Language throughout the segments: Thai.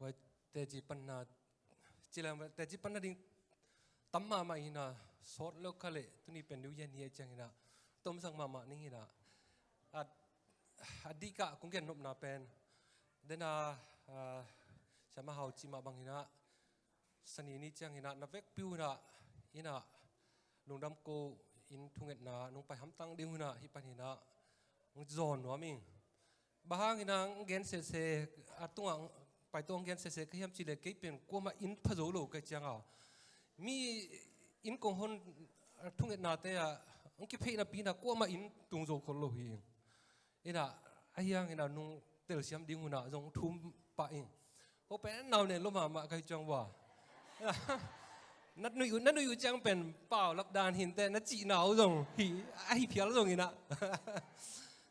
ว่าแต่จีปัญหาจีแล้วแต่จีปัญหาดิ้งตั้มมามาอินะสดแล้วเขาเลยตุนี่เป็นดูยันเฮียจังอินะต้มสังมามานี่อินะอะอดีกะคงเกินนบนาเป็นเดน่าอ่ามาหาจีมาบังอินะสนีนี่จังอินะนับเวกปิวนะอินะลุงดำโกอินทุ่งเอ็ดนาลุงไปหำตังดิ้งอินะฮิปันอินะงจอนวะมิง bahang inang gen se se atunga pai tong gen se se ke hiam chile ke pen ko ma in phazo lo ke changa mi in kong hon thung et na te ya ang ki phei na pi na ko ma in tung zo khol lo hi ina ayang ina nung tel siam ding una jong thum pa in ho pe naw ne lo ma ma kai chang wa นัดนุยนัดนุยจังเป็นเปล่าลับดานหินแต่นัดจีหนาวจงหีไอเพียลจงอีนะจง ไอตักปีมาหีนะไอ้คัดไปไปคักดีมามาโอ้โลตัวช่างนุ่งล้ำของมึงนั่นนาโตนาปังเตดำลูอ่าไปขจุมามาโลจงตัวจงฮีต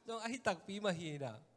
ัวจังอ่าบางบางฮีเลยจี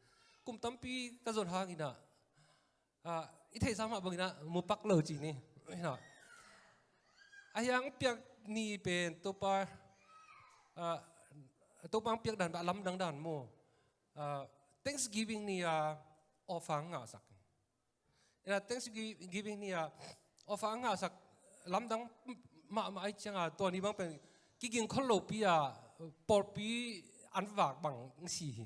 kum tampi ka zon hang ina a i thei sama bang ina mu pak lo chi ni ina ăn piak ni pen to pa a to pang piak dan ba lam dang dan mo a thanksgiving ni a ofang nga sak ina thanksgiving ni a ofang nga sak lam dang ma ma ai changa to ni bang pen ki ging khol lo pi a por pi an wak bang si hi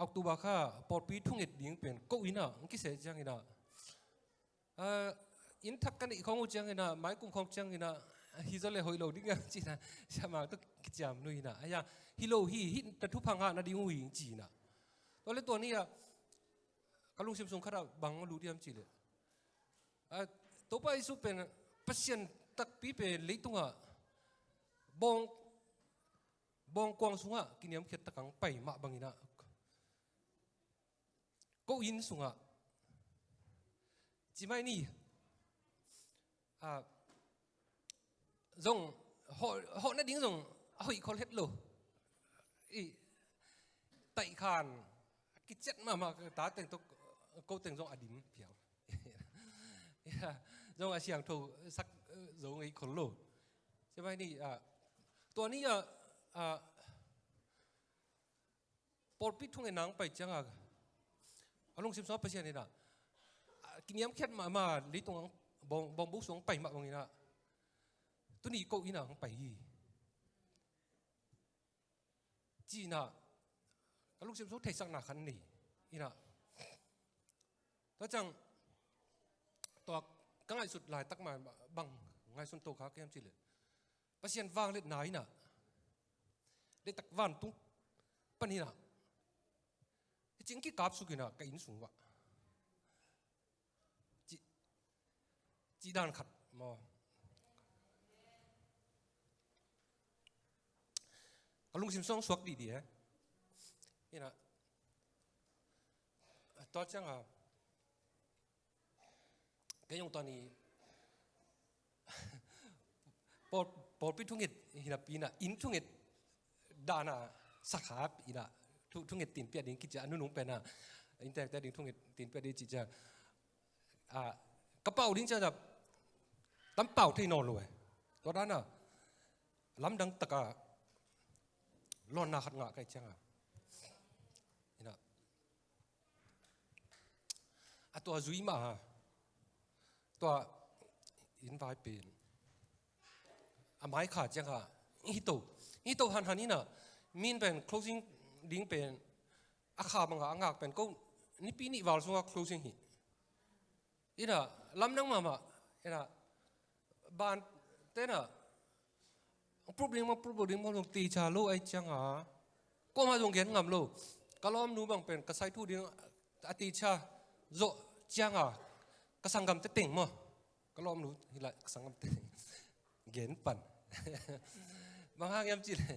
อักตุบาค่ะปอดปีทุ่งเอ็ดดิ่งเป็นก็อินะอันกิเสจังอินะเอ่ออินทักกันอีกของอุจังอินะไมากุ้งของจังอินะฮิโซเลหอยโลดิ่งกันจีนะชามาตุกิจามนุยนะอ้ยาฮิโลฮีฮิตะทุพังหานาดิ่งหุยงจีนะตัวเล็กตัวนี้อะกลุงเซมซุงข้าบังลูดิมจีเลยอะตัวไปสุเป็นปัศยนตักปีเป็นเล็กตัวบองบองกวางสุงะกินยามเขีดตะกังไปมาบังอินะ có in sung à chỉ mai ni à dùng họ họ đã đứng dùng họ có hết rồi ý tại khan cái chất mà mà ta từng tôi câu từng dùng à điểm phiếu dùng à xiang thầu sắc dùng ấy còn lỗ chỉ mai ni à ตัวนี้อ่ะอ่าปอลปิทุ่งไอ้นางไปจังอ่ะ Along sim so pasien ina kiniam khet ma ma li tong bong bong bu song pai ma bong ina tu ni ko ina hong pai hi ji na along sim so thai sak na khan ni ina to chang to ka ngai sut lai tak ma bang ngai sun to kha kem chi le pasien wang let nai na de tak van tung panina จิงกี้กับสุกินะกินสุ전기 갑수기나 그 인수와 지 지단 갑뭐ลุงซิมซองสวกดีดีฮะนี่นะตอนเช้าก็ยังตอนนี้ปอดปอดพิทุงเอ็ดฮินปีน่ะอินทุงเอ็ดดานาสาขาปีน่ะ ทุกเงตินเปียดิงกิจอนุนุงเป็นอะอินเตอร์แต่ดิงทุกเงตินเปียดิจิจะอ่ากระเป๋าดิ้งจะแบบลำเป่าที่นอนเลยตัวนั้นน่ะลำดังตะกะร้อนหนาขัดงะไก่จังอะนี่นะอะตัวจุยมาตัวอินไวเป็นอะไม้ขาดจังอะอีโตอีโตหันหันนี่น่ะมีนเป็น closing ดิ้งเป็นอาคาบังกาอังกักเป็นก็นี่ปีนี้วาลสุงกักครูสิงหิอีน่ะลำนั่งมามาอีน่ะบ้านเต้น่ะปรุบดิ้งมาปรุบดิ้งมาลงตีชาโลไอจังหาก็มาตรงเขียนงามโลก็ล้อมนู้บังเป็นกระไซทู่ดิ้งอติชาโจจังหากระสังกำเต็งมั้งก็ล้อมนูฮิละกะสังกำเต็งเขียนปั่นบางครั้งยังจีเลย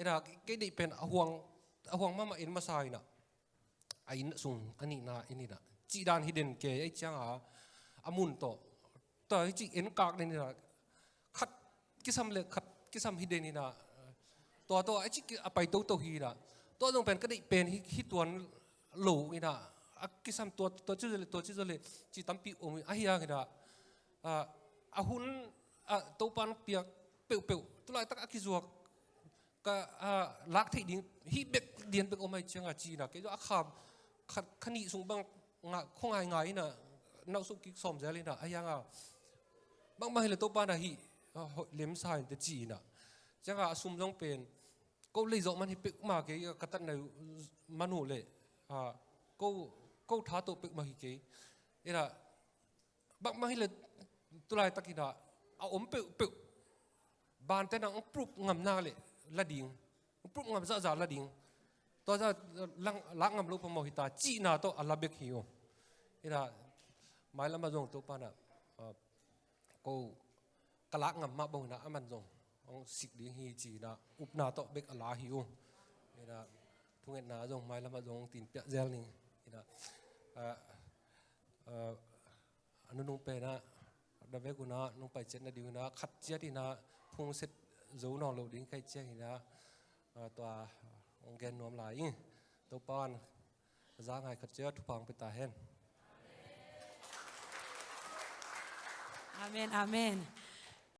เอดาก็ดิเป็นอห่วงอห่วงมามาอินมาใส่น่ะอินสุงอันนี้นะอันนี้นะจีดานฮิดเดนเกยไอ้จ้าอะามุนโตต่อไอจีเอ็นกากนี่นะขัดกิซัมเล็กขัดกิซัมฮิดเดนนี่นะตัวตัวไอ้จีไปตัวตัวฮีนะตัวตลงเป็นก็ดิเป็นฮิตวนหลูนี่นะกิซัมตัวตัวชื่อเลยตัวชื่อเลยจีตั้มปีอมอะเฮียนี่นะอะหุ่นอะตัวปันเปียกเปียวเปียวตัวไรตักอักกิจวัตร อัลลาเบกฮิวเอระไม่ละมาจงตัวปานะก็กลักงำมาบ่นะอามันจงองสิกดิฮีจีนะอุปนาโตเบกอลาฮิวนี่นะทุงเอ็นาจงไม่ละมาจงตีนเปีย เจลนี่นี่นะเอ่อเอ่ออนุนุงเปนะดับเบกุนะนุงไปเจ็ดนาดิวนะขัดเจ็ดนะพุงเสร็จจูนองโลดิ้งใครเจ็ดนะตัวองแกนนวมหลา ยตัวปอนจ้างให้ขัดเจ็ดทุพังไปตาเห็น Amen, amen.